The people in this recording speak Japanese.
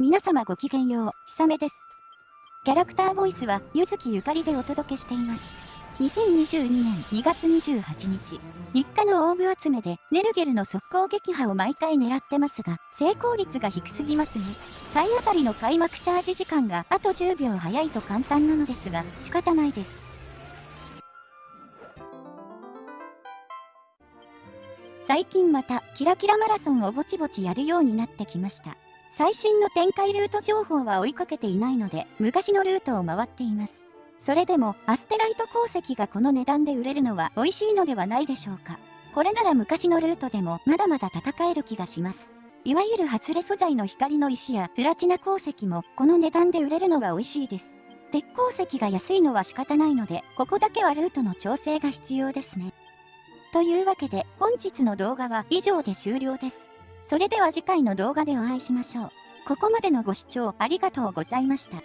皆様ごきげんよう、ひさめです。キャラクターボイスは、ゆずきゆかりでお届けしています。2022年2月28日、日課のオーブ集めで、ネルゲルの速攻撃破を毎回狙ってますが、成功率が低すぎますね。体当たりの開幕チャージ時間があと10秒早いと簡単なのですが、仕方ないです。最近また、キラキラマラソンをぼちぼちやるようになってきました。最新の展開ルート情報は追いかけていないので、昔のルートを回っています。それでも、アステライト鉱石がこの値段で売れるのは美味しいのではないでしょうか。これなら昔のルートでもまだまだ戦える気がします。いわゆる外れ素材の光の石やプラチナ鉱石もこの値段で売れるのは美味しいです。鉄鉱石が安いのは仕方ないので、ここだけはルートの調整が必要ですね。というわけで本日の動画は以上で終了です。それでは次回の動画でお会いしましょう。ここまでのご視聴ありがとうございました。